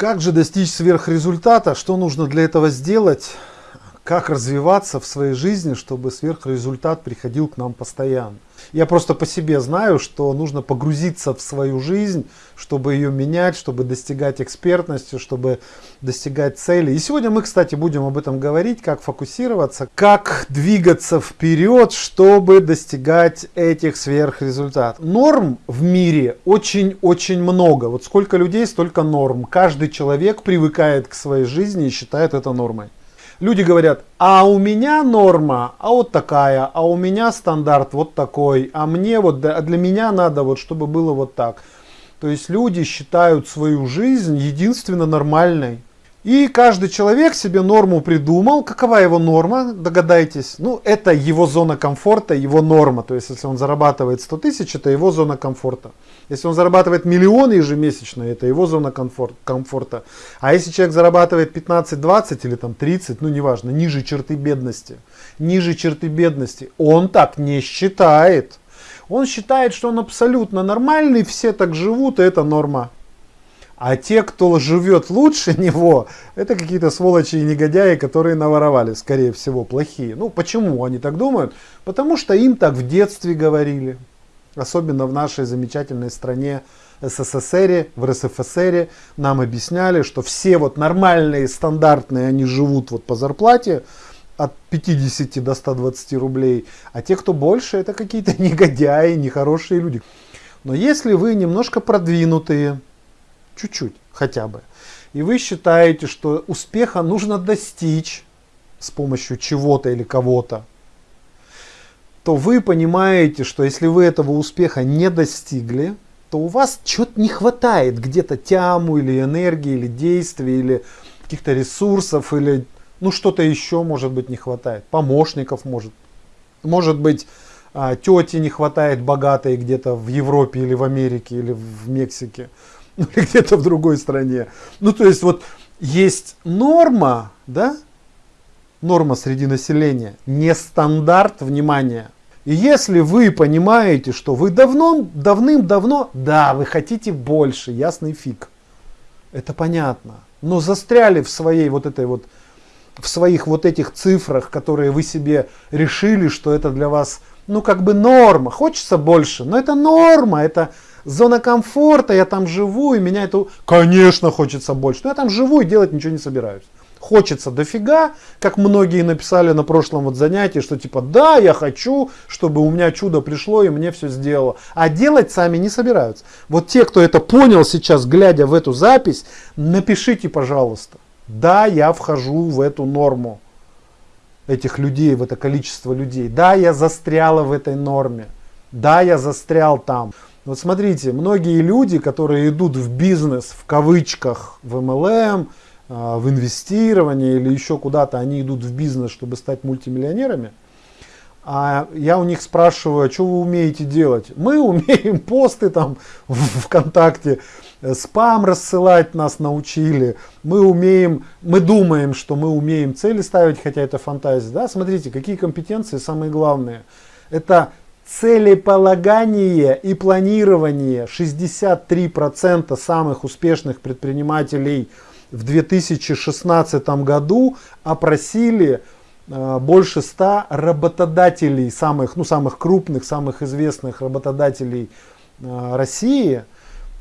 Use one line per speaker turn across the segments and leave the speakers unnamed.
Как же достичь сверхрезультата? Что нужно для этого сделать? Как развиваться в своей жизни, чтобы сверхрезультат приходил к нам постоянно? Я просто по себе знаю, что нужно погрузиться в свою жизнь, чтобы ее менять, чтобы достигать экспертности, чтобы достигать цели. И сегодня мы, кстати, будем об этом говорить, как фокусироваться, как двигаться вперед, чтобы достигать этих сверхрезультатов. Норм в мире очень-очень много. Вот сколько людей, столько норм. Каждый человек привыкает к своей жизни и считает это нормой. Люди говорят, а у меня норма, а вот такая, а у меня стандарт вот такой, а мне вот, а для меня надо вот, чтобы было вот так. То есть люди считают свою жизнь единственно нормальной. И каждый человек себе норму придумал. Какова его норма, догадайтесь? Ну, это его зона комфорта, его норма. То есть, если он зарабатывает 100 тысяч, это его зона комфорта. Если он зарабатывает миллионы ежемесячно, это его зона комфорт, комфорта. А если человек зарабатывает 15-20 или там 30, ну неважно, ниже черты бедности, ниже черты бедности, он так не считает. Он считает, что он абсолютно нормальный, все так живут, и это норма. А те, кто живет лучше него, это какие-то сволочи и негодяи, которые наворовали, скорее всего, плохие. Ну, почему они так думают? Потому что им так в детстве говорили. Особенно в нашей замечательной стране СССР, в РСФСР нам объясняли, что все вот нормальные, стандартные, они живут вот по зарплате от 50 до 120 рублей, а те, кто больше, это какие-то негодяи, нехорошие люди. Но если вы немножко продвинутые, чуть-чуть хотя бы. И вы считаете, что успеха нужно достичь с помощью чего-то или кого-то, то вы понимаете, что если вы этого успеха не достигли, то у вас чего-то не хватает, где-то тяму или энергии, или действий, или каких-то ресурсов, или ну что-то еще может быть не хватает, помощников может, может быть а, тети не хватает богатой где-то в Европе или в Америке или в Мексике или где-то в другой стране. Ну, то есть вот есть норма, да, норма среди населения, не стандарт внимания. И если вы понимаете, что вы давно, давным-давно, да, вы хотите больше, ясный фиг, это понятно, но застряли в своей вот этой вот, в своих вот этих цифрах, которые вы себе решили, что это для вас, ну как бы норма, хочется больше, но это норма, это зона комфорта, я там живу, и меня это, конечно, хочется больше. Но я там живу и делать ничего не собираюсь. Хочется дофига, как многие написали на прошлом вот занятии, что типа, да, я хочу, чтобы у меня чудо пришло и мне все сделало. А делать сами не собираются. Вот те, кто это понял сейчас, глядя в эту запись, напишите, пожалуйста. Да, я вхожу в эту норму этих людей, в это количество людей. Да, я застряла в этой норме. Да, я застрял там. Вот смотрите, многие люди, которые идут в бизнес, в кавычках, в MLM, а, в инвестирование или еще куда-то, они идут в бизнес, чтобы стать мультимиллионерами. А я у них спрашиваю, а что вы умеете делать? Мы умеем посты там в ВКонтакте, спам рассылать нас научили. Мы умеем, мы думаем, что мы умеем цели ставить, хотя это фантазия. Да? Смотрите, какие компетенции самые главные. Это целеполагание и планирование. 63% самых успешных предпринимателей в 2016 году опросили э, больше 100 работодателей, самых, ну, самых крупных, самых известных работодателей э, России –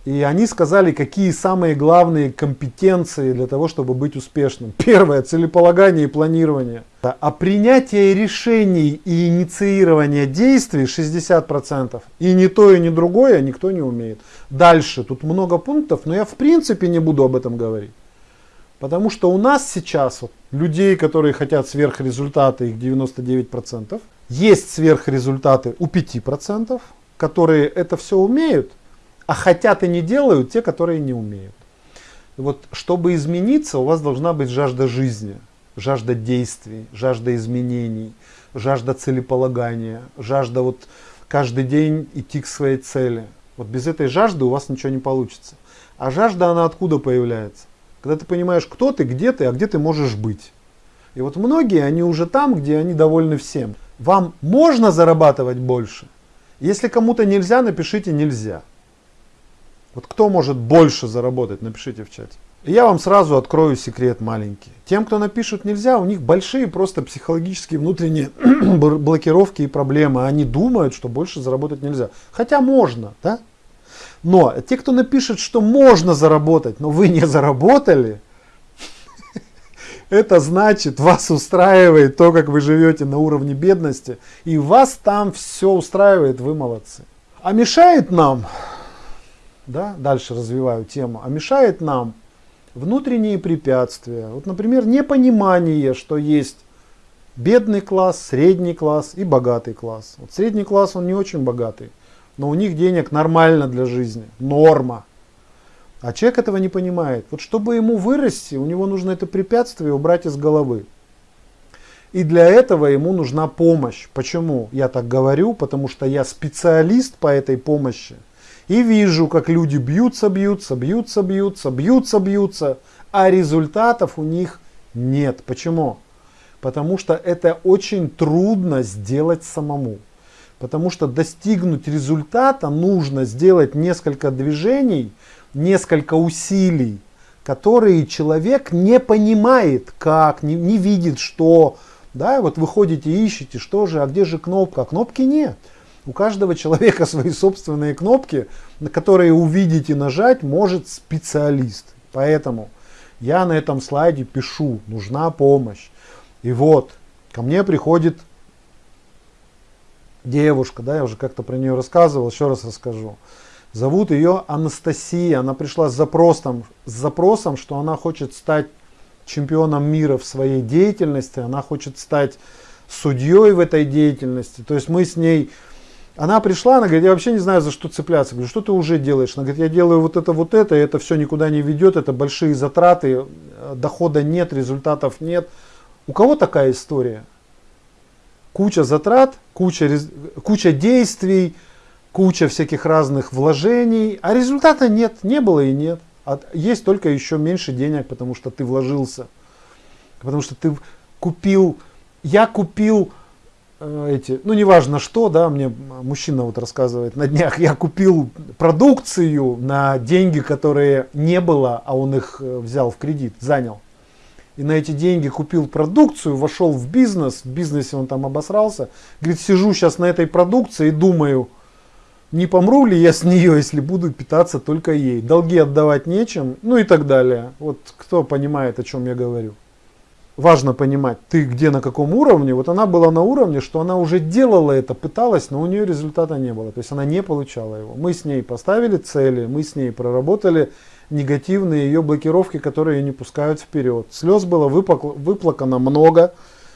и они сказали, какие самые главные компетенции для того, чтобы быть успешным. Первое, целеполагание и планирование. А принятие решений и инициирование действий 60%. И ни то, и ни другое никто не умеет. Дальше, тут много пунктов, но я в принципе не буду об этом говорить. Потому что у нас сейчас вот, людей, которые хотят сверхрезультаты, их 99%. Есть сверхрезультаты у 5%, которые это все умеют а хотят и не делают те, которые не умеют. Вот чтобы измениться, у вас должна быть жажда жизни, жажда действий, жажда изменений, жажда целеполагания, жажда вот каждый день идти к своей цели. Вот без этой жажды у вас ничего не получится. А жажда, она откуда появляется? Когда ты понимаешь, кто ты, где ты, а где ты можешь быть. И вот многие, они уже там, где они довольны всем. Вам можно зарабатывать больше? Если кому-то нельзя, напишите нельзя. Вот кто может больше заработать, напишите в чате. Я вам сразу открою секрет маленький. Тем, кто напишут нельзя, у них большие просто психологические внутренние блокировки и проблемы. Они думают, что больше заработать нельзя. Хотя можно, да? Но те, кто напишет, что можно заработать, но вы не заработали, это значит, вас устраивает то, как вы живете на уровне бедности, и вас там все устраивает, вы молодцы. А мешает нам, да, дальше развиваю тему, а мешает нам внутренние препятствия. Вот, например, непонимание, что есть бедный класс, средний класс и богатый класс. Вот средний класс, он не очень богатый, но у них денег нормально для жизни, норма. А человек этого не понимает. Вот чтобы ему вырасти, у него нужно это препятствие убрать из головы. И для этого ему нужна помощь. Почему я так говорю? Потому что я специалист по этой помощи. И вижу, как люди бьются, бьются, бьются, бьются, бьются, бьются, а результатов у них нет. Почему? Потому что это очень трудно сделать самому. Потому что достигнуть результата нужно сделать несколько движений, несколько усилий, которые человек не понимает, как, не, не видит, что. Да, вот вы ходите ищете, что же, а где же кнопка? Кнопки нет. У каждого человека свои собственные кнопки, на которые увидеть и нажать может специалист. Поэтому я на этом слайде пишу, нужна помощь. И вот, ко мне приходит девушка, да, я уже как-то про нее рассказывал, еще раз расскажу. Зовут ее Анастасия. Она пришла с запросом, с запросом, что она хочет стать чемпионом мира в своей деятельности, она хочет стать судьей в этой деятельности. То есть мы с ней она пришла, она говорит, я вообще не знаю, за что цепляться. Говорю, что ты уже делаешь? Она говорит, я делаю вот это, вот это, это все никуда не ведет, это большие затраты, дохода нет, результатов нет. У кого такая история? Куча затрат, куча, куча действий, куча всяких разных вложений, а результата нет, не было и нет. А есть только еще меньше денег, потому что ты вложился. Потому что ты купил, я купил Э, эти, ну неважно что, да, мне мужчина вот рассказывает, на днях я купил продукцию на деньги, которые не было, а он их э, взял в кредит, занял. И на эти деньги купил продукцию, вошел в бизнес, в бизнесе он там обосрался. Говорит, сижу сейчас на этой продукции и думаю, не помру ли я с нее, если буду питаться только ей. Долги отдавать нечем, ну и так далее. Вот кто понимает, о чем я говорю важно понимать, ты где на каком уровне. Вот она была на уровне, что она уже делала это, пыталась, но у нее результата не было. То есть она не получала его. Мы с ней поставили цели, мы с ней проработали негативные ее блокировки, которые ее не пускают вперед. Слез было выплакано много,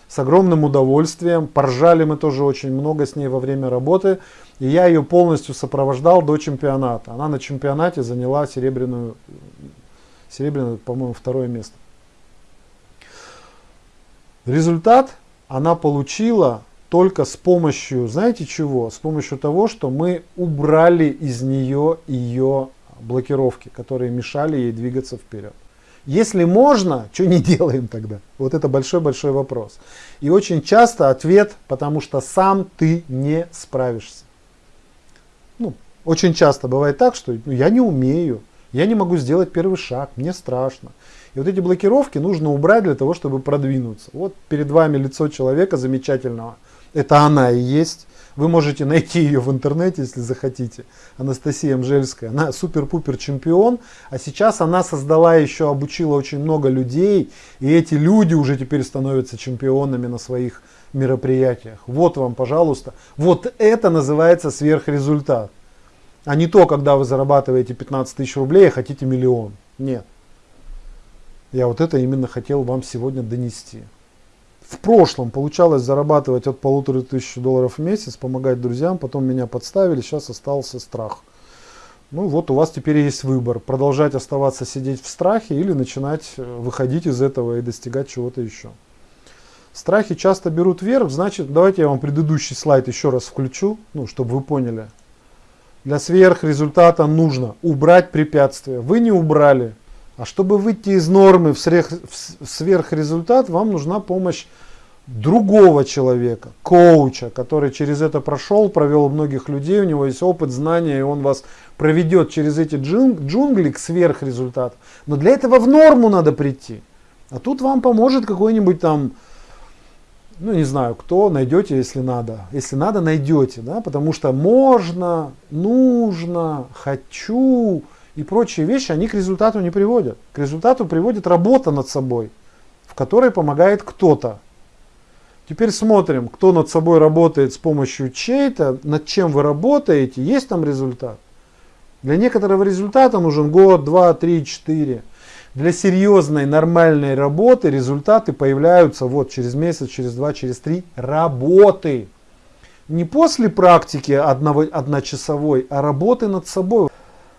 с огромным удовольствием. Поржали мы тоже очень много с ней во время работы. И я ее полностью сопровождал до чемпионата. Она на чемпионате заняла серебряную, серебряное, по-моему, второе место. Результат она получила только с помощью, знаете чего? С помощью того, что мы убрали из нее ее блокировки, которые мешали ей двигаться вперед. Если можно, что не делаем тогда? Вот это большой-большой вопрос. И очень часто ответ, потому что сам ты не справишься. Ну, очень часто бывает так, что ну, я не умею, я не могу сделать первый шаг, мне страшно. И вот эти блокировки нужно убрать для того, чтобы продвинуться. Вот перед вами лицо человека замечательного. Это она и есть. Вы можете найти ее в интернете, если захотите. Анастасия Мжельская. Она супер-пупер чемпион. А сейчас она создала еще, обучила очень много людей. И эти люди уже теперь становятся чемпионами на своих мероприятиях. Вот вам, пожалуйста. Вот это называется сверхрезультат. А не то, когда вы зарабатываете 15 тысяч рублей, а хотите миллион. Нет. Я вот это именно хотел вам сегодня донести. В прошлом получалось зарабатывать от полутора тысяч долларов в месяц, помогать друзьям, потом меня подставили, сейчас остался страх. Ну вот у вас теперь есть выбор, продолжать оставаться сидеть в страхе или начинать э, выходить из этого и достигать чего-то еще. Страхи часто берут вверх, значит, давайте я вам предыдущий слайд еще раз включу, ну, чтобы вы поняли. Для сверхрезультата нужно убрать препятствия. Вы не убрали, а чтобы выйти из нормы в, сверх, в сверхрезультат, вам нужна помощь другого человека, коуча, который через это прошел, провел многих людей, у него есть опыт, знания, и он вас проведет через эти джунгли к сверхрезультату. Но для этого в норму надо прийти. А тут вам поможет какой-нибудь там, ну не знаю, кто, найдете, если надо. Если надо, найдете, да, потому что можно, нужно, хочу и прочие вещи, они к результату не приводят. К результату приводит работа над собой, в которой помогает кто-то. Теперь смотрим, кто над собой работает с помощью чей-то, над чем вы работаете, есть там результат. Для некоторого результата нужен год, два, три, четыре. Для серьезной, нормальной работы результаты появляются вот через месяц, через два, через три работы. Не после практики одного, одночасовой, а работы над собой.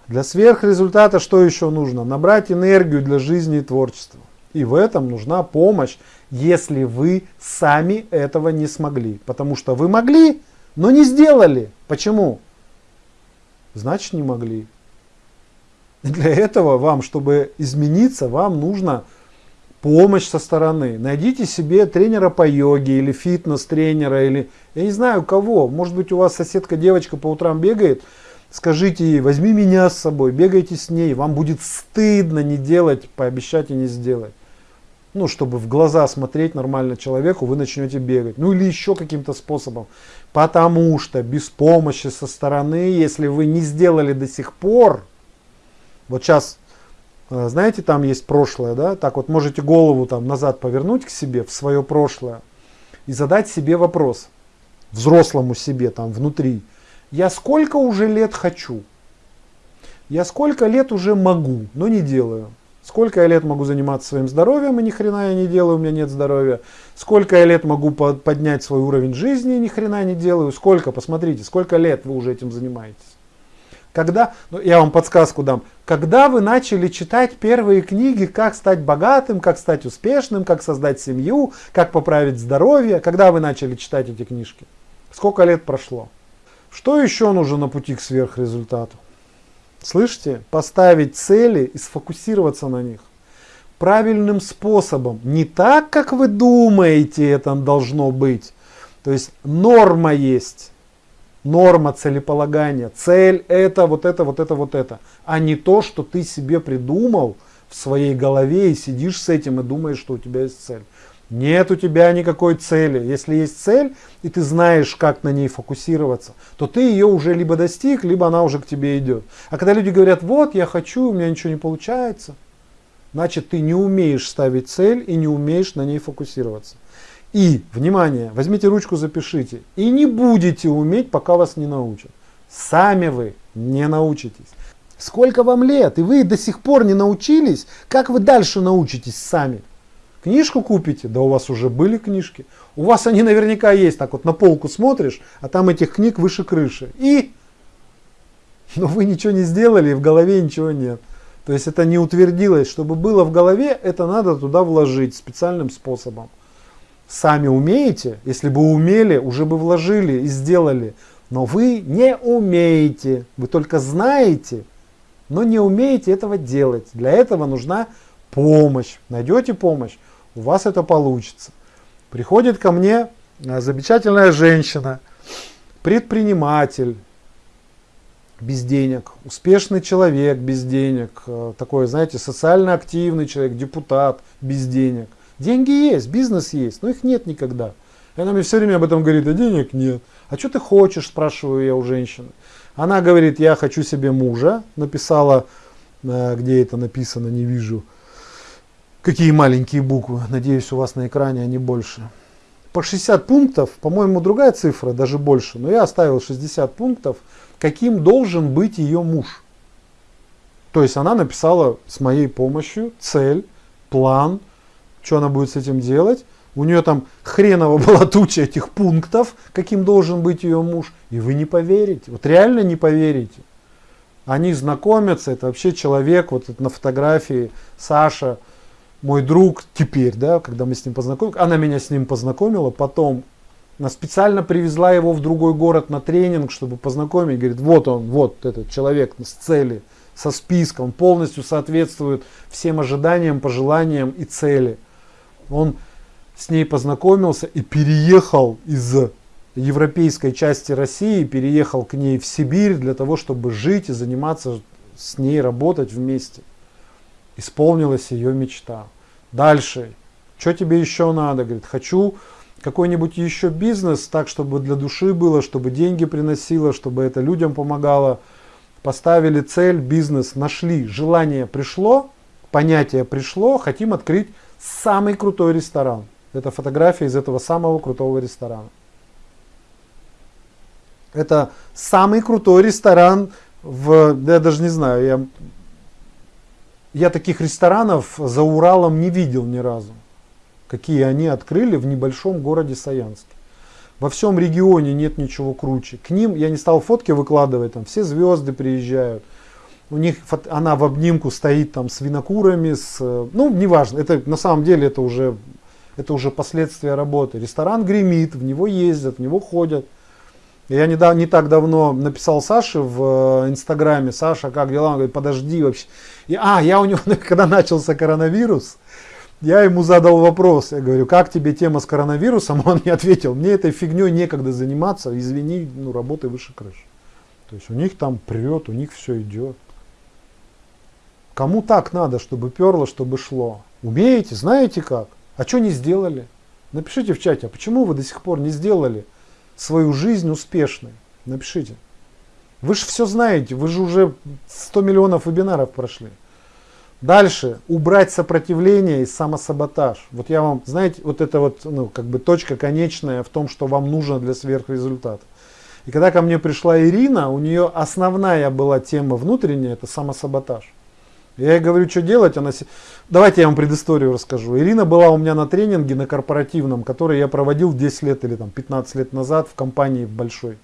Для сверхрезультата что еще нужно? Набрать энергию для жизни и творчества. И в этом нужна помощь если вы сами этого не смогли. Потому что вы могли, но не сделали. Почему? Значит не могли. для этого вам, чтобы измениться, вам нужно помощь со стороны. Найдите себе тренера по йоге или фитнес-тренера, или я не знаю кого. Может быть у вас соседка девочка по утрам бегает, скажите ей, возьми меня с собой, бегайте с ней. Вам будет стыдно не делать, пообещать и не сделать ну, чтобы в глаза смотреть нормально человеку, вы начнете бегать. Ну или еще каким-то способом. Потому что без помощи со стороны, если вы не сделали до сих пор, вот сейчас, э, знаете, там есть прошлое, да, так вот можете голову там назад повернуть к себе, в свое прошлое, и задать себе вопрос, взрослому себе там внутри, я сколько уже лет хочу? Я сколько лет уже могу, но не делаю? Сколько я лет могу заниматься своим здоровьем, и ни хрена я не делаю, у меня нет здоровья. Сколько я лет могу поднять свой уровень жизни, и ни хрена не делаю. Сколько, посмотрите, сколько лет вы уже этим занимаетесь. Когда, ну, я вам подсказку дам, когда вы начали читать первые книги, как стать богатым, как стать успешным, как создать семью, как поправить здоровье, когда вы начали читать эти книжки? Сколько лет прошло? Что еще нужно на пути к сверхрезультату? Слышите? Поставить цели и сфокусироваться на них. Правильным способом. Не так, как вы думаете это должно быть. То есть норма есть. Норма целеполагания. Цель это, вот это, вот это, вот это. А не то, что ты себе придумал в своей голове и сидишь с этим и думаешь, что у тебя есть цель. Нет у тебя никакой цели. Если есть цель, и ты знаешь, как на ней фокусироваться, то ты ее уже либо достиг, либо она уже к тебе идет. А когда люди говорят, вот я хочу, у меня ничего не получается, значит ты не умеешь ставить цель и не умеешь на ней фокусироваться. И, внимание, возьмите ручку, запишите. И не будете уметь, пока вас не научат. Сами вы не научитесь. Сколько вам лет, и вы до сих пор не научились, как вы дальше научитесь сами? Книжку купите, да у вас уже были книжки. У вас они наверняка есть, так вот на полку смотришь, а там этих книг выше крыши. И, но вы ничего не сделали, и в голове ничего нет. То есть это не утвердилось. Чтобы было в голове, это надо туда вложить специальным способом. Сами умеете, если бы умели, уже бы вложили и сделали. Но вы не умеете, вы только знаете, но не умеете этого делать. Для этого нужна помощь. Найдете помощь, у вас это получится. Приходит ко мне э, замечательная женщина, предприниматель, без денег, успешный человек без денег, э, такой, знаете, социально активный человек, депутат без денег. Деньги есть, бизнес есть, но их нет никогда. И она мне все время об этом говорит, а денег нет. А что ты хочешь, спрашиваю я у женщины. Она говорит, я хочу себе мужа, написала, э, где это написано, не вижу, Какие маленькие буквы. Надеюсь, у вас на экране они больше. По 60 пунктов, по-моему, другая цифра, даже больше. Но я оставил 60 пунктов, каким должен быть ее муж. То есть она написала с моей помощью цель, план, что она будет с этим делать. У нее там хреново была туча этих пунктов, каким должен быть ее муж. И вы не поверите, вот реально не поверите. Они знакомятся, это вообще человек, вот на фотографии Саша, мой друг теперь, да, когда мы с ним познакомились, она меня с ним познакомила, потом она специально привезла его в другой город на тренинг, чтобы познакомить, говорит, вот он, вот этот человек с цели, со списком, полностью соответствует всем ожиданиям, пожеланиям и цели. Он с ней познакомился и переехал из европейской части России, переехал к ней в Сибирь для того, чтобы жить и заниматься с ней, работать вместе. Исполнилась ее мечта. Дальше. Что тебе еще надо? Говорит, хочу какой-нибудь еще бизнес, так, чтобы для души было, чтобы деньги приносило, чтобы это людям помогало. Поставили цель, бизнес, нашли, желание пришло, понятие пришло, хотим открыть самый крутой ресторан. Это фотография из этого самого крутого ресторана. Это самый крутой ресторан в, я даже не знаю, я, я таких ресторанов за Уралом не видел ни разу. Какие они открыли в небольшом городе Саянске. Во всем регионе нет ничего круче. К ним я не стал фотки выкладывать, там все звезды приезжают. У них она в обнимку стоит там с винокурами, с, ну неважно, это на самом деле это уже, это уже последствия работы. Ресторан гремит, в него ездят, в него ходят. Я не, не так давно написал Саше в э, Инстаграме, Саша, как дела? Он говорит, подожди вообще. И, а, я у него, когда начался коронавирус, я ему задал вопрос, я говорю, как тебе тема с коронавирусом? Он мне ответил, мне этой фигней некогда заниматься, извини, ну работай выше крыши. То есть у них там прет, у них все идет. Кому так надо, чтобы перло, чтобы шло? Умеете, знаете как? А что не сделали? Напишите в чате, а почему вы до сих пор не сделали свою жизнь успешной? Напишите. Вы же все знаете, вы же уже 100 миллионов вебинаров прошли. Дальше, убрать сопротивление и самосаботаж. Вот я вам, знаете, вот это вот, ну, как бы точка конечная в том, что вам нужно для сверхрезультата. И когда ко мне пришла Ирина, у нее основная была тема внутренняя, это самосаботаж. Я ей говорю, что делать. Она... Давайте я вам предысторию расскажу. Ирина была у меня на тренинге на корпоративном, который я проводил 10 лет или там, 15 лет назад в компании большой.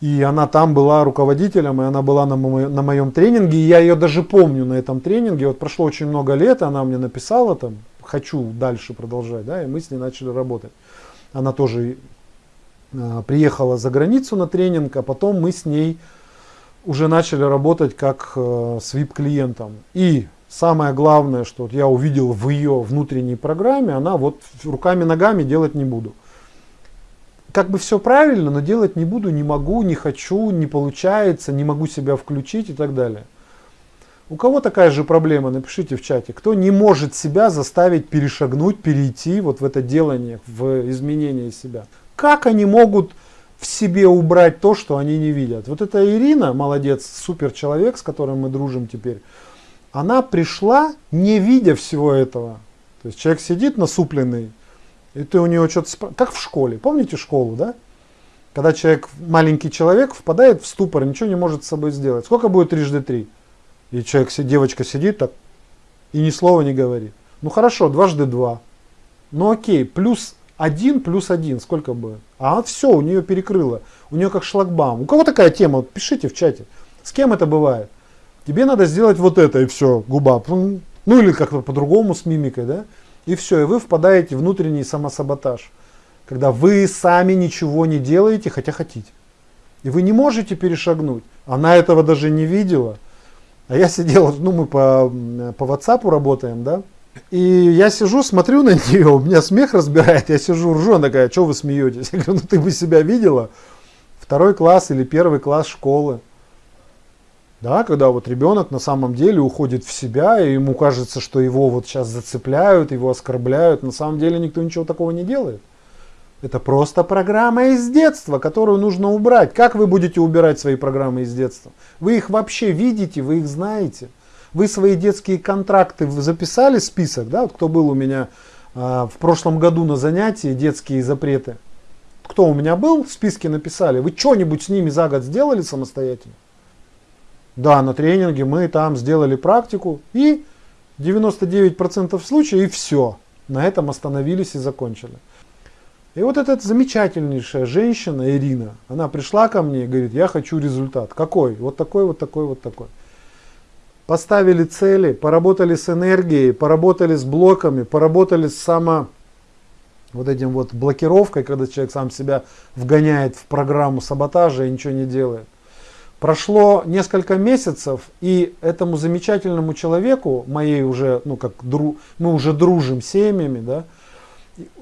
И она там была руководителем, и она была на, мо на моем тренинге. И я ее даже помню на этом тренинге. Вот прошло очень много лет, она мне написала там, хочу дальше продолжать, да, и мы с ней начали работать. Она тоже э, приехала за границу на тренинг, а потом мы с ней уже начали работать как э, с VIP-клиентом. И самое главное, что я увидел в ее внутренней программе, она вот руками-ногами делать не буду. Как бы все правильно, но делать не буду, не могу, не хочу, не получается, не могу себя включить и так далее. У кого такая же проблема, напишите в чате. Кто не может себя заставить перешагнуть, перейти вот в это делание, в изменение себя. Как они могут в себе убрать то, что они не видят. Вот эта Ирина, молодец, супер человек, с которым мы дружим теперь, она пришла, не видя всего этого. То есть человек сидит насупленный, и ты у него что-то спрашиваешь, как в школе, помните школу, да? Когда человек, маленький человек, впадает в ступор, ничего не может с собой сделать. Сколько будет трижды три? И человек, девочка сидит так и ни слова не говорит. Ну хорошо, дважды два. Ну окей, плюс 1 плюс 1 сколько будет? А все, у нее перекрыло. У нее как шлагбаум. У кого такая тема? Вот пишите в чате. С кем это бывает? Тебе надо сделать вот это и все, губа. Ну или как-то по-другому с мимикой, да? И все, и вы впадаете в внутренний самосаботаж. Когда вы сами ничего не делаете, хотя хотите. И вы не можете перешагнуть. Она этого даже не видела. А я сидел, ну мы по, по WhatsApp работаем, да? И я сижу, смотрю на нее, у меня смех разбирает, я сижу, ржу, она такая, что вы смеетесь? Я говорю, ну ты бы себя видела? Второй класс или первый класс школы. Да, когда вот ребенок на самом деле уходит в себя, и ему кажется, что его вот сейчас зацепляют, его оскорбляют. На самом деле никто ничего такого не делает. Это просто программа из детства, которую нужно убрать. Как вы будете убирать свои программы из детства? Вы их вообще видите, вы их знаете. Вы свои детские контракты записали список, да, вот кто был у меня а, в прошлом году на занятии детские запреты. Кто у меня был, списки написали. Вы что-нибудь с ними за год сделали самостоятельно? Да, на тренинге мы там сделали практику и 99% случаев и все. На этом остановились и закончили. И вот эта замечательнейшая женщина Ирина, она пришла ко мне и говорит, я хочу результат. Какой? Вот такой, вот такой, вот такой поставили цели, поработали с энергией, поработали с блоками, поработали с само вот этим вот блокировкой, когда человек сам себя вгоняет в программу саботажа и ничего не делает. Прошло несколько месяцев, и этому замечательному человеку, моей уже, ну как дру, мы уже дружим семьями, да,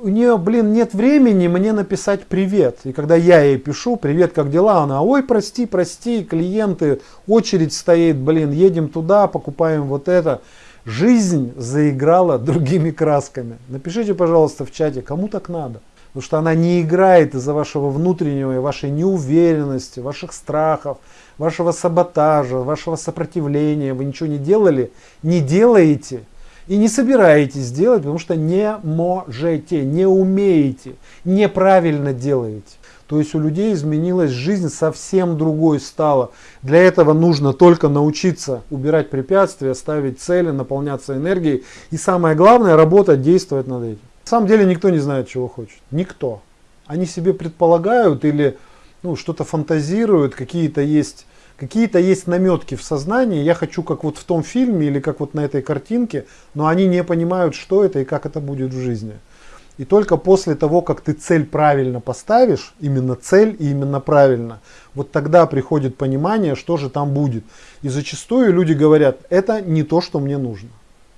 у нее, блин, нет времени мне написать привет. И когда я ей пишу, привет, как дела? Она, ой, прости, прости, клиенты, очередь стоит, блин, едем туда, покупаем вот это. Жизнь заиграла другими красками. Напишите, пожалуйста, в чате, кому так надо. Потому что она не играет из-за вашего внутреннего и вашей неуверенности, ваших страхов, вашего саботажа, вашего сопротивления. Вы ничего не делали, не делаете и не собираетесь делать, потому что не можете, не умеете, неправильно делаете. То есть у людей изменилась жизнь, совсем другой стала. Для этого нужно только научиться убирать препятствия, ставить цели, наполняться энергией. И самое главное, работать, действовать над этим. На самом деле никто не знает, чего хочет. Никто. Они себе предполагают или ну, что-то фантазируют, какие-то есть какие-то есть наметки в сознании, я хочу как вот в том фильме или как вот на этой картинке, но они не понимают, что это и как это будет в жизни. И только после того, как ты цель правильно поставишь, именно цель и именно правильно, вот тогда приходит понимание, что же там будет. И зачастую люди говорят, это не то, что мне нужно.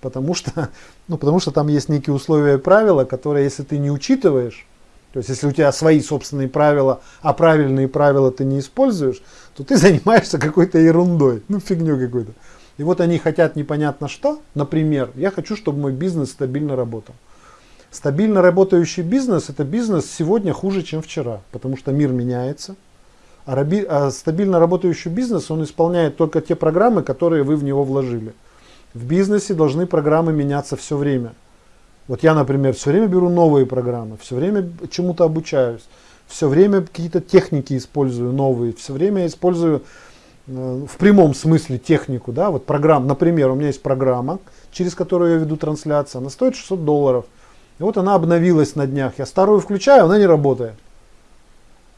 Потому что, ну, потому что там есть некие условия и правила, которые, если ты не учитываешь, то есть если у тебя свои собственные правила, а правильные правила ты не используешь, то ты занимаешься какой-то ерундой, ну фигню какой-то. И вот они хотят непонятно что. Например, я хочу, чтобы мой бизнес стабильно работал. Стабильно работающий бизнес – это бизнес сегодня хуже, чем вчера, потому что мир меняется. А, раби, а стабильно работающий бизнес, он исполняет только те программы, которые вы в него вложили. В бизнесе должны программы меняться все время. Вот я, например, все время беру новые программы, все время чему-то обучаюсь, все время какие-то техники использую новые, все время использую э, в прямом смысле технику, да, вот программ, например, у меня есть программа, через которую я веду трансляцию, она стоит 600 долларов. И вот она обновилась на днях. Я старую включаю, она не работает.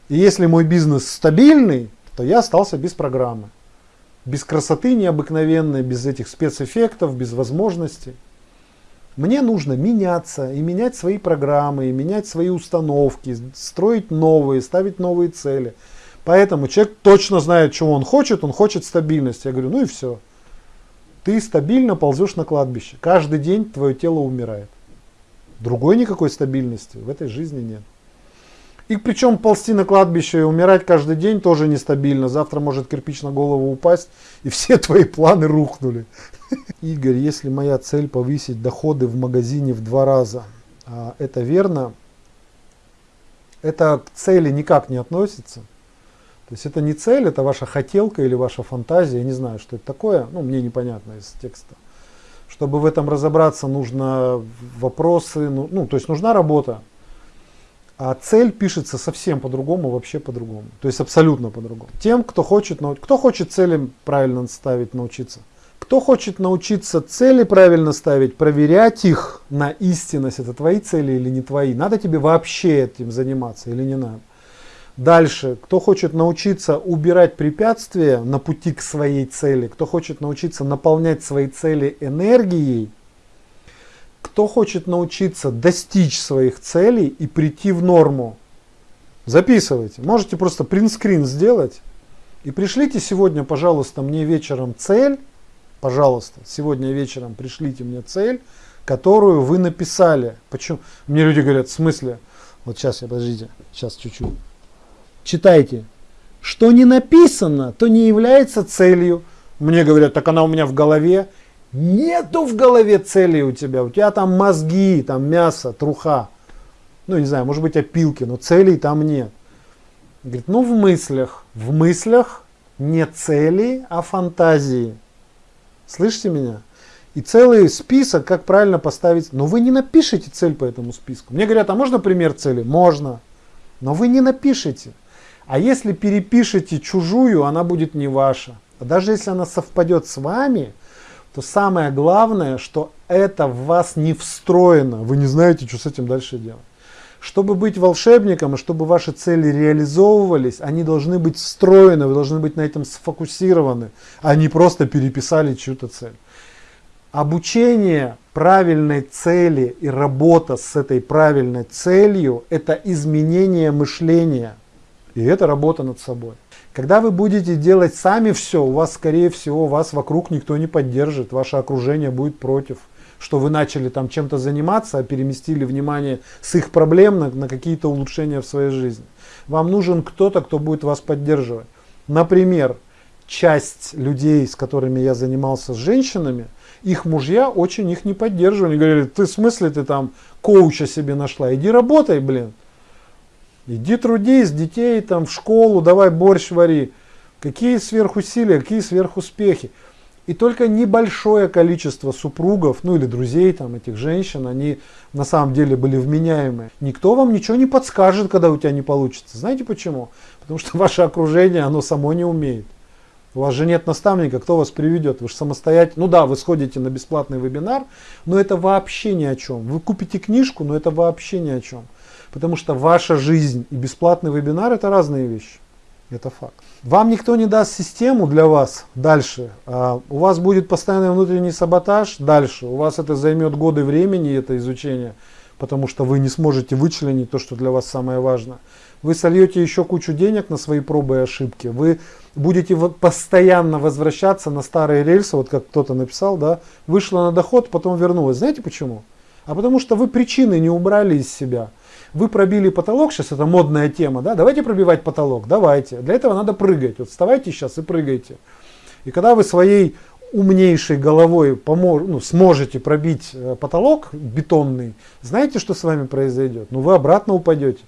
И если мой бизнес стабильный, то я остался без программы. Без красоты необыкновенной, без этих спецэффектов, без возможностей. Мне нужно меняться и менять свои программы, и менять свои установки, строить новые, ставить новые цели. Поэтому человек точно знает, чего он хочет, он хочет стабильности. Я говорю, ну и все. Ты стабильно ползешь на кладбище. Каждый день твое тело умирает. Другой никакой стабильности в этой жизни нет. И причем ползти на кладбище и умирать каждый день тоже нестабильно. Завтра может кирпич на голову упасть, и все твои планы рухнули. Игорь, если моя цель повысить доходы в магазине в два раза, а это верно? Это к цели никак не относится. То есть это не цель, это ваша хотелка или ваша фантазия. Я не знаю, что это такое. Ну, мне непонятно из текста. Чтобы в этом разобраться, нужно вопросы, ну, ну то есть нужна работа. А цель пишется совсем по-другому, вообще по-другому. То есть абсолютно по-другому. Тем, кто хочет, кто хочет цели правильно ставить, научиться. Кто хочет научиться цели правильно ставить, проверять их на истинность, это твои цели или не твои, надо тебе вообще этим заниматься или не надо. Дальше, кто хочет научиться убирать препятствия на пути к своей цели, кто хочет научиться наполнять свои цели энергией, кто хочет научиться достичь своих целей и прийти в норму, записывайте. Можете просто принтскрин сделать. И пришлите сегодня, пожалуйста, мне вечером цель, пожалуйста, сегодня вечером пришлите мне цель, которую вы написали. Почему? Мне люди говорят, в смысле? Вот сейчас, я подождите, сейчас чуть-чуть читайте. Что не написано, то не является целью. Мне говорят, так она у меня в голове. Нету в голове цели у тебя. У тебя там мозги, там мясо, труха. Ну, не знаю, может быть опилки, но целей там нет. Говорит, ну в мыслях. В мыслях не цели, а фантазии. Слышите меня? И целый список, как правильно поставить. Но вы не напишите цель по этому списку. Мне говорят, а можно пример цели? Можно. Но вы не напишите. А если перепишете чужую, она будет не ваша. А даже если она совпадет с вами, то самое главное, что это в вас не встроено. Вы не знаете, что с этим дальше делать. Чтобы быть волшебником и чтобы ваши цели реализовывались, они должны быть встроены, вы должны быть на этом сфокусированы, а не просто переписали чью-то цель. Обучение правильной цели и работа с этой правильной целью – это изменение мышления – и это работа над собой. Когда вы будете делать сами все, у вас, скорее всего, вас вокруг никто не поддержит, ваше окружение будет против. Что вы начали там чем-то заниматься, а переместили внимание с их проблем на, на какие-то улучшения в своей жизни. Вам нужен кто-то, кто будет вас поддерживать. Например, часть людей, с которыми я занимался с женщинами, их мужья очень их не поддерживали. Они говорили, ты в смысле ты там коуча себе нашла? Иди работай, блин. Иди трудись, детей там в школу, давай борщ вари. Какие сверхусилия, какие сверхуспехи. И только небольшое количество супругов, ну или друзей там этих женщин, они на самом деле были вменяемые. Никто вам ничего не подскажет, когда у тебя не получится. Знаете почему? Потому что ваше окружение, оно само не умеет. У вас же нет наставника, кто вас приведет. Вы же самостоятельно. Ну да, вы сходите на бесплатный вебинар, но это вообще ни о чем. Вы купите книжку, но это вообще ни о чем. Потому что ваша жизнь и бесплатный вебинар это разные вещи. Это факт. Вам никто не даст систему для вас дальше. А у вас будет постоянный внутренний саботаж дальше. У вас это займет годы времени, это изучение, потому что вы не сможете вычленить то, что для вас самое важное. Вы сольете еще кучу денег на свои пробы и ошибки. Вы будете постоянно возвращаться на старые рельсы, вот как кто-то написал, да, вышла на доход, потом вернулась. Знаете почему? А потому что вы причины не убрали из себя. Вы пробили потолок, сейчас это модная тема, да, давайте пробивать потолок, давайте. Для этого надо прыгать. Вот вставайте сейчас и прыгайте. И когда вы своей умнейшей головой помож, ну, сможете пробить э, потолок бетонный, знаете, что с вами произойдет? Ну, вы обратно упадете.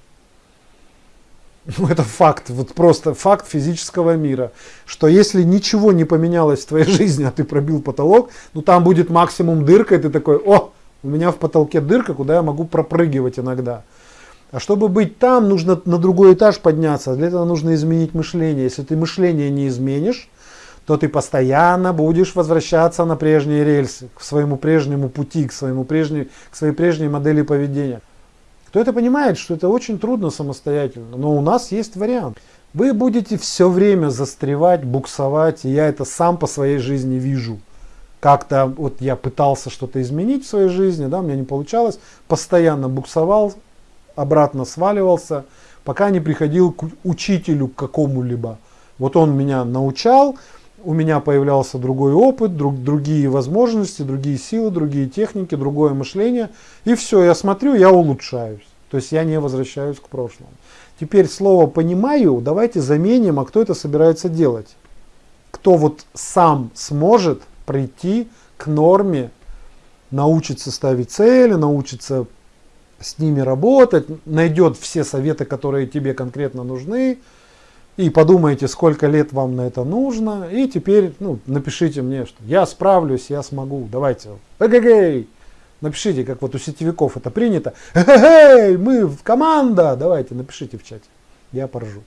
Ну, это факт, вот просто факт физического мира, что если ничего не поменялось в твоей жизни, а ты пробил потолок, ну там будет максимум дырка, и ты такой, о, у меня в потолке дырка, куда я могу пропрыгивать иногда. А чтобы быть там, нужно на другой этаж подняться. Для этого нужно изменить мышление. Если ты мышление не изменишь, то ты постоянно будешь возвращаться на прежние рельсы, к своему прежнему пути, к, своему прежней, к своей прежней модели поведения. Кто это понимает, что это очень трудно самостоятельно, но у нас есть вариант. Вы будете все время застревать, буксовать, и я это сам по своей жизни вижу. Как-то вот я пытался что-то изменить в своей жизни, да, у меня не получалось, постоянно буксовал, обратно сваливался, пока не приходил к учителю какому-либо. Вот он меня научал, у меня появлялся другой опыт, друг, другие возможности, другие силы, другие техники, другое мышление. И все, я смотрю, я улучшаюсь. То есть я не возвращаюсь к прошлому. Теперь слово «понимаю» давайте заменим, а кто это собирается делать? Кто вот сам сможет прийти к норме, научится ставить цели, научится с ними работать, найдет все советы, которые тебе конкретно нужны, и подумайте, сколько лет вам на это нужно, и теперь ну, напишите мне, что я справлюсь, я смогу, давайте, эгэгэй, напишите, как вот у сетевиков это принято, эгэгэй, мы команда, давайте, напишите в чате, я поржу.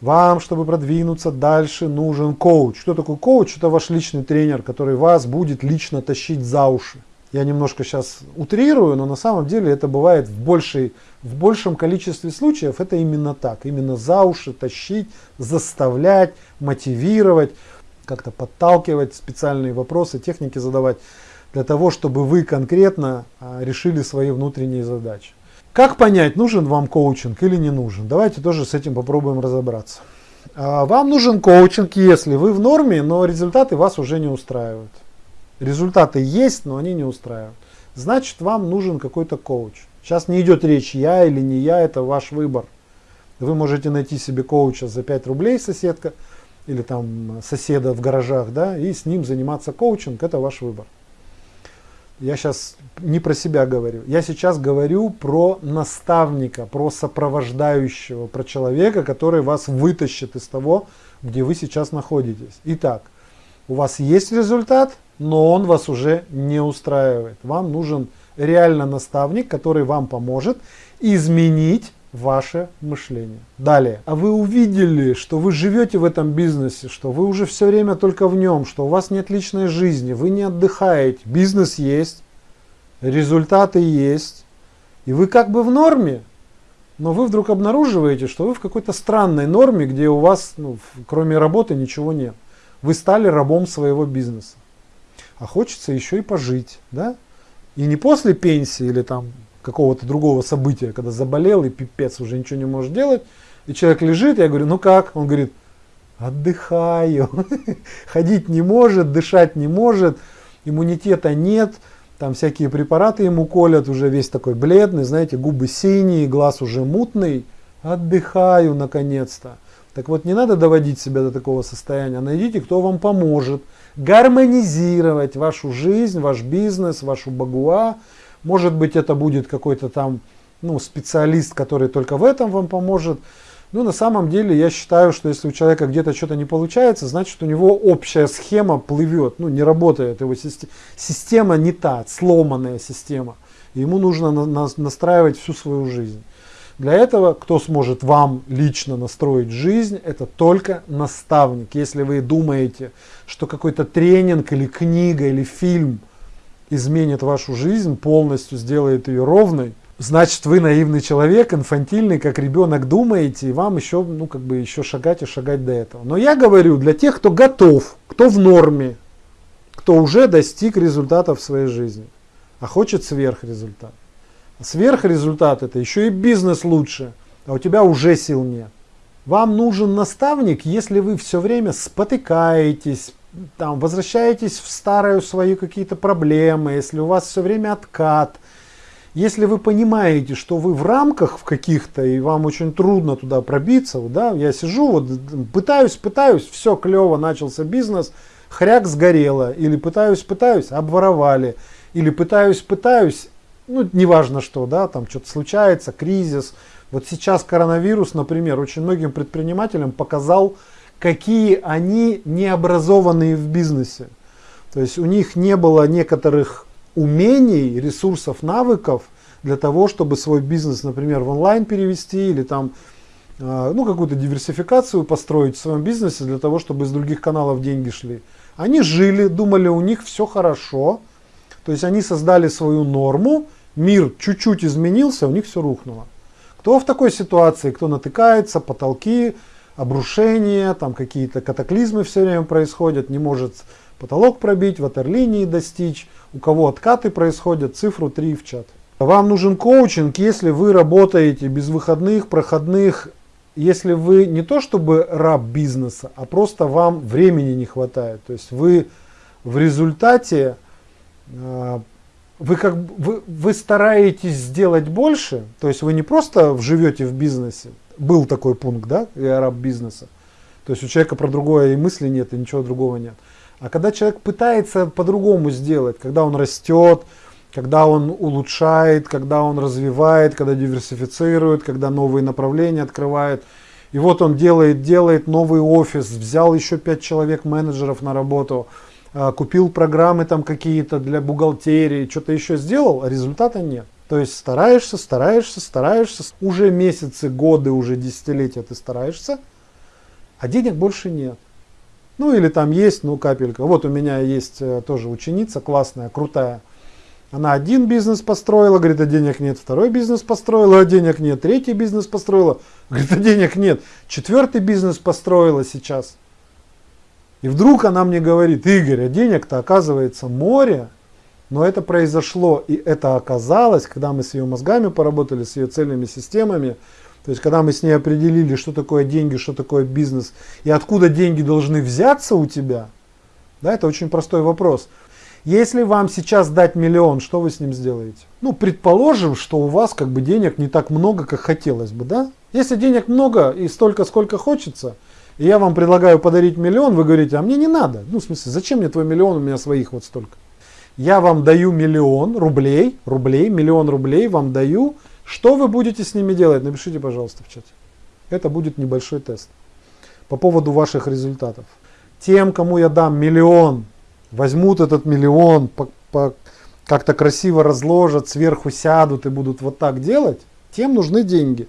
Вам, чтобы продвинуться дальше, нужен коуч. Что такое коуч? Это ваш личный тренер, который вас будет лично тащить за уши. Я немножко сейчас утрирую, но на самом деле это бывает в, большей, в большем количестве случаев. Это именно так. Именно за уши тащить, заставлять, мотивировать, как-то подталкивать, специальные вопросы, техники задавать для того, чтобы вы конкретно а, решили свои внутренние задачи. Как понять, нужен вам коучинг или не нужен? Давайте тоже с этим попробуем разобраться. А, вам нужен коучинг, если вы в норме, но результаты вас уже не устраивают. Результаты есть, но они не устраивают. Значит, вам нужен какой-то коуч. Сейчас не идет речь, я или не я, это ваш выбор. Вы можете найти себе коуча за 5 рублей, соседка, или там соседа в гаражах, да, и с ним заниматься коучинг, это ваш выбор. Я сейчас не про себя говорю, я сейчас говорю про наставника, про сопровождающего, про человека, который вас вытащит из того, где вы сейчас находитесь. Итак, у вас есть результат, но он вас уже не устраивает. Вам нужен реально наставник, который вам поможет изменить ваше мышление. Далее. А вы увидели, что вы живете в этом бизнесе, что вы уже все время только в нем, что у вас нет личной жизни, вы не отдыхаете, бизнес есть, результаты есть, и вы как бы в норме, но вы вдруг обнаруживаете, что вы в какой-то странной норме, где у вас, ну, кроме работы, ничего нет. Вы стали рабом своего бизнеса а хочется еще и пожить, да? И не после пенсии или там какого-то другого события, когда заболел и пипец уже ничего не может делать, и человек лежит, я говорю, ну как? Он говорит, отдыхаю, ходить не может, дышать не может, иммунитета нет, там всякие препараты ему колят, уже весь такой бледный, знаете, губы синие, глаз уже мутный. Отдыхаю наконец-то. Так вот, не надо доводить себя до такого состояния. Найдите, кто вам поможет гармонизировать вашу жизнь, ваш бизнес, вашу багуа. Может быть, это будет какой-то там ну, специалист, который только в этом вам поможет. Ну, на самом деле, я считаю, что если у человека где-то что-то не получается, значит, у него общая схема плывет, ну, не работает. Его система, система не та, сломанная система. Ему нужно на, на, настраивать всю свою жизнь. Для этого, кто сможет вам лично настроить жизнь, это только наставник. Если вы думаете, что какой-то тренинг или книга или фильм изменит вашу жизнь, полностью сделает ее ровной, значит вы наивный человек, инфантильный, как ребенок думаете, и вам еще, ну, как бы еще шагать и шагать до этого. Но я говорю для тех, кто готов, кто в норме, кто уже достиг результатов в своей жизни, а хочет сверхрезультат. Сверхрезультат это еще и бизнес лучше, а у тебя уже сил нет. Вам нужен наставник, если вы все время спотыкаетесь, там, возвращаетесь в старые свои какие-то проблемы, если у вас все время откат – если вы понимаете, что вы в рамках в каких-то, и вам очень трудно туда пробиться, да, я сижу, вот пытаюсь, пытаюсь, все клево, начался бизнес, хряк сгорело, или пытаюсь, пытаюсь, обворовали, или пытаюсь, пытаюсь, ну, неважно что, да, там что-то случается, кризис. Вот сейчас коронавирус, например, очень многим предпринимателям показал, какие они необразованные в бизнесе. То есть у них не было некоторых умений, ресурсов, навыков для того, чтобы свой бизнес, например, в онлайн перевести или там а, ну, какую-то диверсификацию построить в своем бизнесе для того, чтобы из других каналов деньги шли. Они жили, думали, у них все хорошо. То есть они создали свою норму, мир чуть-чуть изменился, у них все рухнуло. Кто в такой ситуации, кто натыкается, потолки, обрушения, там какие-то катаклизмы все время происходят, не может потолок пробить, ватерлинии достичь, у кого откаты происходят, цифру 3 в чат. Вам нужен коучинг, если вы работаете без выходных, проходных, если вы не то чтобы раб бизнеса, а просто вам времени не хватает. То есть вы в результате, вы, как, вы, вы стараетесь сделать больше, то есть вы не просто живете в бизнесе, был такой пункт, да, я раб бизнеса, то есть у человека про другое и мысли нет, и ничего другого нет. А когда человек пытается по-другому сделать, когда он растет, когда он улучшает, когда он развивает, когда диверсифицирует, когда новые направления открывает. И вот он делает, делает новый офис, взял еще пять человек менеджеров на работу, а, купил программы там какие-то для бухгалтерии, что-то еще сделал, а результата нет. То есть стараешься, стараешься, стараешься, уже месяцы, годы, уже десятилетия ты стараешься, а денег больше нет. Ну или там есть, ну капелька. Вот у меня есть э, тоже ученица классная, крутая. Она один бизнес построила, говорит, а денег нет. Второй бизнес построила, а денег нет. Третий бизнес построила, говорит, а денег нет. Четвертый бизнес построила сейчас. И вдруг она мне говорит, Игорь, а денег-то оказывается море. Но это произошло, и это оказалось, когда мы с ее мозгами поработали, с ее цельными системами, то есть, когда мы с ней определили, что такое деньги, что такое бизнес, и откуда деньги должны взяться у тебя, да, это очень простой вопрос. Если вам сейчас дать миллион, что вы с ним сделаете? Ну, предположим, что у вас как бы денег не так много, как хотелось бы, да? Если денег много и столько, сколько хочется, и я вам предлагаю подарить миллион, вы говорите, а мне не надо. Ну, в смысле, зачем мне твой миллион, у меня своих вот столько. Я вам даю миллион рублей, рублей, миллион рублей вам даю, что вы будете с ними делать? Напишите, пожалуйста, в чате. Это будет небольшой тест по поводу ваших результатов. Тем, кому я дам миллион, возьмут этот миллион, по, по, как-то красиво разложат, сверху сядут и будут вот так делать, тем нужны деньги.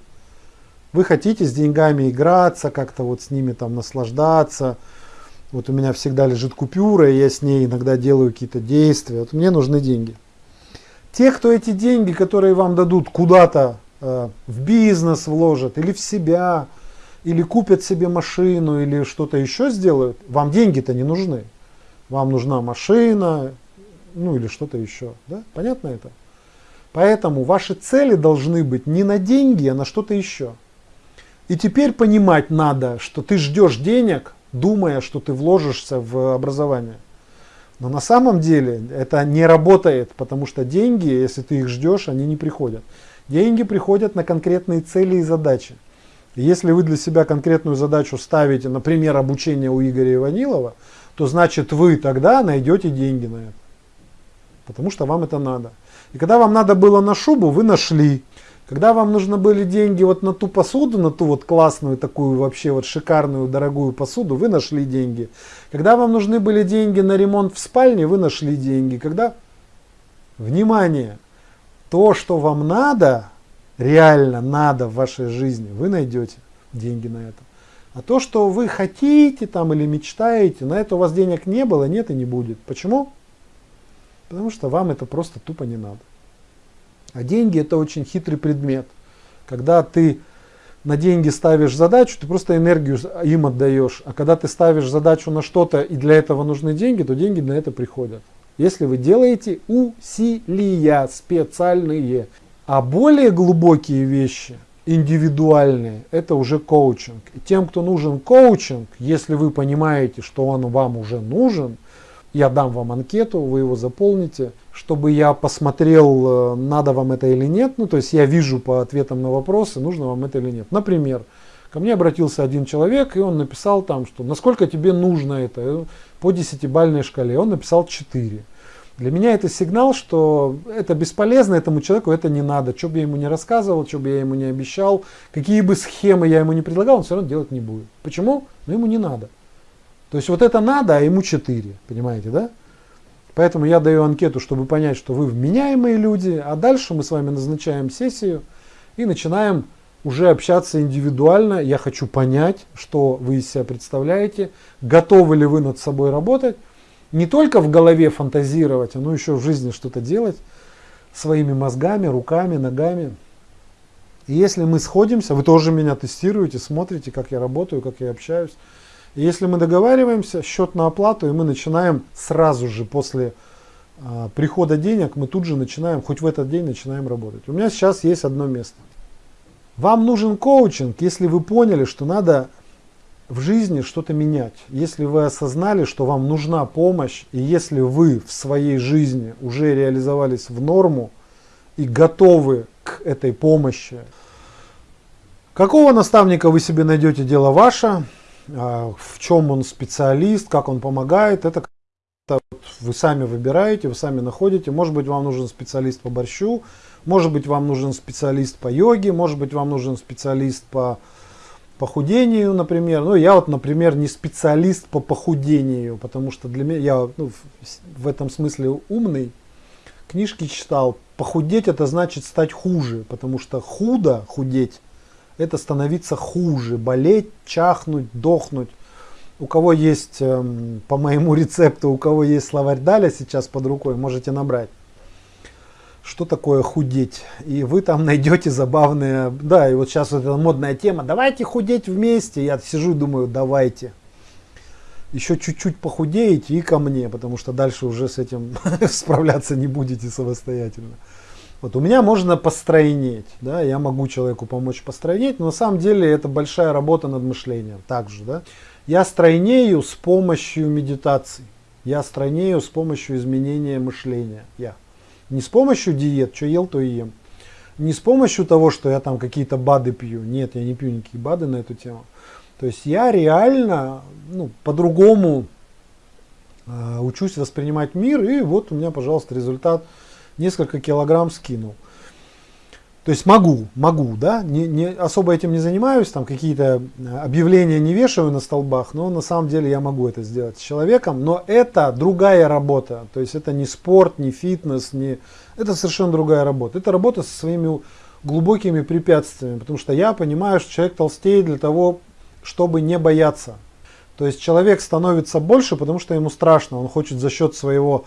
Вы хотите с деньгами играться, как-то вот с ними там наслаждаться. Вот у меня всегда лежит купюра, и я с ней иногда делаю какие-то действия. Вот мне нужны деньги. Те, кто эти деньги, которые вам дадут, куда-то э, в бизнес вложат или в себя, или купят себе машину, или что-то еще сделают, вам деньги-то не нужны. Вам нужна машина, ну или что-то еще. Да? Понятно это? Поэтому ваши цели должны быть не на деньги, а на что-то еще. И теперь понимать надо, что ты ждешь денег, думая, что ты вложишься в образование. Но на самом деле это не работает, потому что деньги, если ты их ждешь, они не приходят. Деньги приходят на конкретные цели и задачи. Если вы для себя конкретную задачу ставите, например, обучение у Игоря Иванилова, то значит вы тогда найдете деньги на это. Потому что вам это надо. И когда вам надо было на шубу, вы нашли. Когда вам нужны были деньги вот на ту посуду, на ту вот классную такую вообще вот шикарную дорогую посуду, вы нашли деньги. Когда вам нужны были деньги на ремонт в спальне, вы нашли деньги. Когда, внимание, то, что вам надо, реально надо в вашей жизни, вы найдете деньги на это. А то, что вы хотите там или мечтаете, на это у вас денег не было, нет и не будет. Почему? Потому что вам это просто тупо не надо. А деньги это очень хитрый предмет. Когда ты на деньги ставишь задачу, ты просто энергию им отдаешь. А когда ты ставишь задачу на что-то и для этого нужны деньги, то деньги на это приходят. Если вы делаете усилия специальные. А более глубокие вещи, индивидуальные, это уже коучинг. И тем, кто нужен коучинг, если вы понимаете, что он вам уже нужен, я дам вам анкету, вы его заполните, чтобы я посмотрел, э, надо вам это или нет. Ну, то есть я вижу по ответам на вопросы, нужно вам это или нет. Например, ко мне обратился один человек, и он написал там, что насколько тебе нужно это по десятибальной шкале. Он написал 4. Для меня это сигнал, что это бесполезно, этому человеку это не надо. Что бы я ему не рассказывал, что бы я ему не обещал, какие бы схемы я ему не предлагал, он все равно делать не будет. Почему? Ну ему не надо. То есть вот это надо, а ему 4, понимаете, да? Поэтому я даю анкету, чтобы понять, что вы вменяемые люди, а дальше мы с вами назначаем сессию и начинаем уже общаться индивидуально. Я хочу понять, что вы из себя представляете, готовы ли вы над собой работать, не только в голове фантазировать, но еще в жизни что-то делать своими мозгами, руками, ногами. И если мы сходимся, вы тоже меня тестируете, смотрите, как я работаю, как я общаюсь. Если мы договариваемся, счет на оплату, и мы начинаем сразу же после а, прихода денег, мы тут же начинаем, хоть в этот день начинаем работать. У меня сейчас есть одно место. Вам нужен коучинг, если вы поняли, что надо в жизни что-то менять. Если вы осознали, что вам нужна помощь, и если вы в своей жизни уже реализовались в норму и готовы к этой помощи, какого наставника вы себе найдете, дело ваше. А, в чем он специалист, как он помогает, это вы сами выбираете, вы сами находите. Может быть, вам нужен специалист по борщу, может быть, вам нужен специалист по йоге, может быть, вам нужен специалист по похудению, например. Ну, я вот, например, не специалист по похудению, потому что для меня, я ну, в этом смысле умный, книжки читал. Похудеть это значит стать хуже, потому что худо, худеть, это становиться хуже, болеть, чахнуть, дохнуть. У кого есть, эм, по моему рецепту, у кого есть словарь Даля сейчас под рукой, можете набрать. Что такое худеть? И вы там найдете забавные, да, и вот сейчас вот эта модная тема, давайте худеть вместе. Я сижу и думаю, давайте. Еще чуть-чуть похудеете и ко мне, потому что дальше уже с этим справляться не будете самостоятельно. Вот у меня можно постройнеть, да, я могу человеку помочь постройнеть, но на самом деле это большая работа над мышлением также, да. Я стройнею с помощью медитации, я стройнею с помощью изменения мышления, я. Не с помощью диет, что ел, то и ем. Не с помощью того, что я там какие-то БАДы пью, нет, я не пью никакие БАДы на эту тему. То есть я реально ну, по-другому э, учусь воспринимать мир, и вот у меня, пожалуйста, результат – несколько килограмм скинул. То есть могу, могу, да, не, не, особо этим не занимаюсь, там какие-то э, объявления не вешаю на столбах, но на самом деле я могу это сделать с человеком, но это другая работа, то есть это не спорт, не фитнес, не, это совершенно другая работа, это работа со своими глубокими препятствиями, потому что я понимаю, что человек толстеет для того, чтобы не бояться. То есть человек становится больше, потому что ему страшно, он хочет за счет своего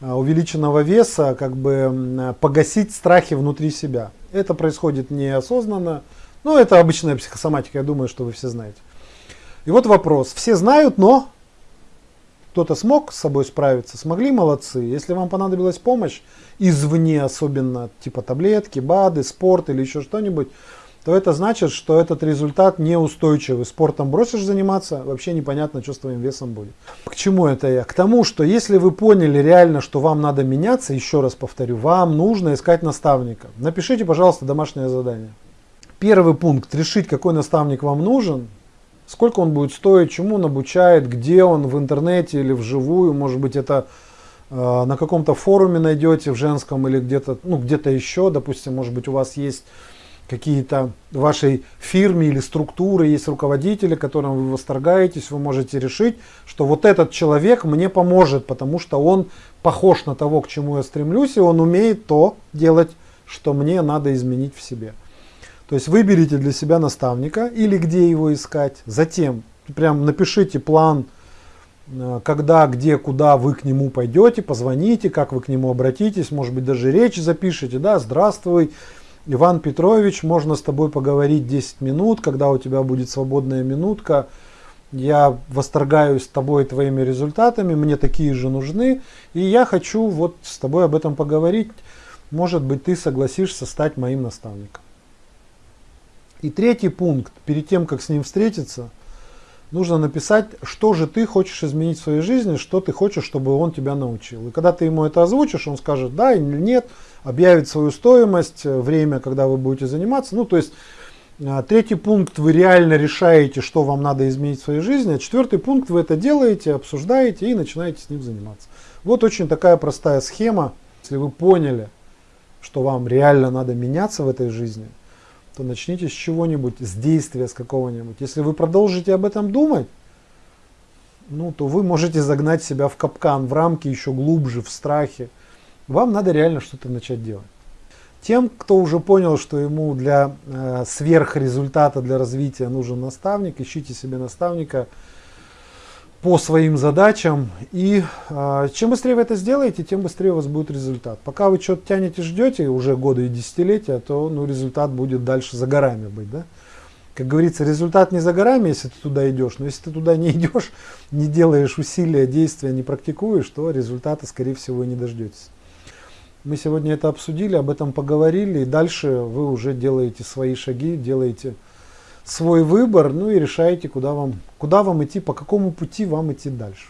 увеличенного веса как бы погасить страхи внутри себя. Это происходит неосознанно, но это обычная психосоматика, я думаю, что вы все знаете. И вот вопрос. Все знают, но кто-то смог с собой справиться, смогли, молодцы. Если вам понадобилась помощь, извне особенно, типа таблетки, БАДы, спорт или еще что-нибудь, то это значит, что этот результат неустойчивый. Спортом бросишь заниматься, вообще непонятно, что с твоим весом будет. К чему это я? К тому, что если вы поняли реально, что вам надо меняться, еще раз повторю, вам нужно искать наставника. Напишите, пожалуйста, домашнее задание. Первый пункт. Решить, какой наставник вам нужен. Сколько он будет стоить, чему он обучает, где он, в интернете или вживую. Может быть, это э, на каком-то форуме найдете в женском или где-то ну, где еще. Допустим, может быть, у вас есть какие-то вашей фирме или структуры, есть руководители, которым вы восторгаетесь, вы можете решить, что вот этот человек мне поможет, потому что он похож на того, к чему я стремлюсь, и он умеет то делать, что мне надо изменить в себе. То есть выберите для себя наставника или где его искать. Затем прям напишите план, э, когда, где, куда вы к нему пойдете, позвоните, как вы к нему обратитесь, может быть даже речь запишите, да, здравствуй, Иван Петрович, можно с тобой поговорить 10 минут, когда у тебя будет свободная минутка. Я восторгаюсь тобой и твоими результатами, мне такие же нужны, и я хочу вот с тобой об этом поговорить. Может быть, ты согласишься стать моим наставником. И третий пункт, перед тем, как с ним встретиться, нужно написать, что же ты хочешь изменить в своей жизни, что ты хочешь, чтобы он тебя научил. И когда ты ему это озвучишь, он скажет да или нет, объявит свою стоимость, э, время, когда вы будете заниматься. Ну, то есть, э, третий пункт, вы реально решаете, что вам надо изменить в своей жизни. А четвертый пункт, вы это делаете, обсуждаете и начинаете с ним заниматься. Вот очень такая простая схема. Если вы поняли, что вам реально надо меняться в этой жизни, то начните с чего-нибудь, с действия с какого-нибудь. Если вы продолжите об этом думать, ну, то вы можете загнать себя в капкан, в рамки еще глубже, в страхе. Вам надо реально что-то начать делать. Тем, кто уже понял, что ему для э, сверхрезультата, для развития нужен наставник, ищите себе наставника по своим задачам. И э, чем быстрее вы это сделаете, тем быстрее у вас будет результат. Пока вы что-то тянете, ждете уже годы и десятилетия, то ну, результат будет дальше за горами быть. Да? Как говорится, результат не за горами, если ты туда идешь. Но если ты туда не идешь, не делаешь усилия, действия, не практикуешь, то результата, скорее всего, и не дождетесь. Мы сегодня это обсудили, об этом поговорили, и дальше вы уже делаете свои шаги, делаете свой выбор, ну и решаете, куда вам, куда вам идти, по какому пути вам идти дальше.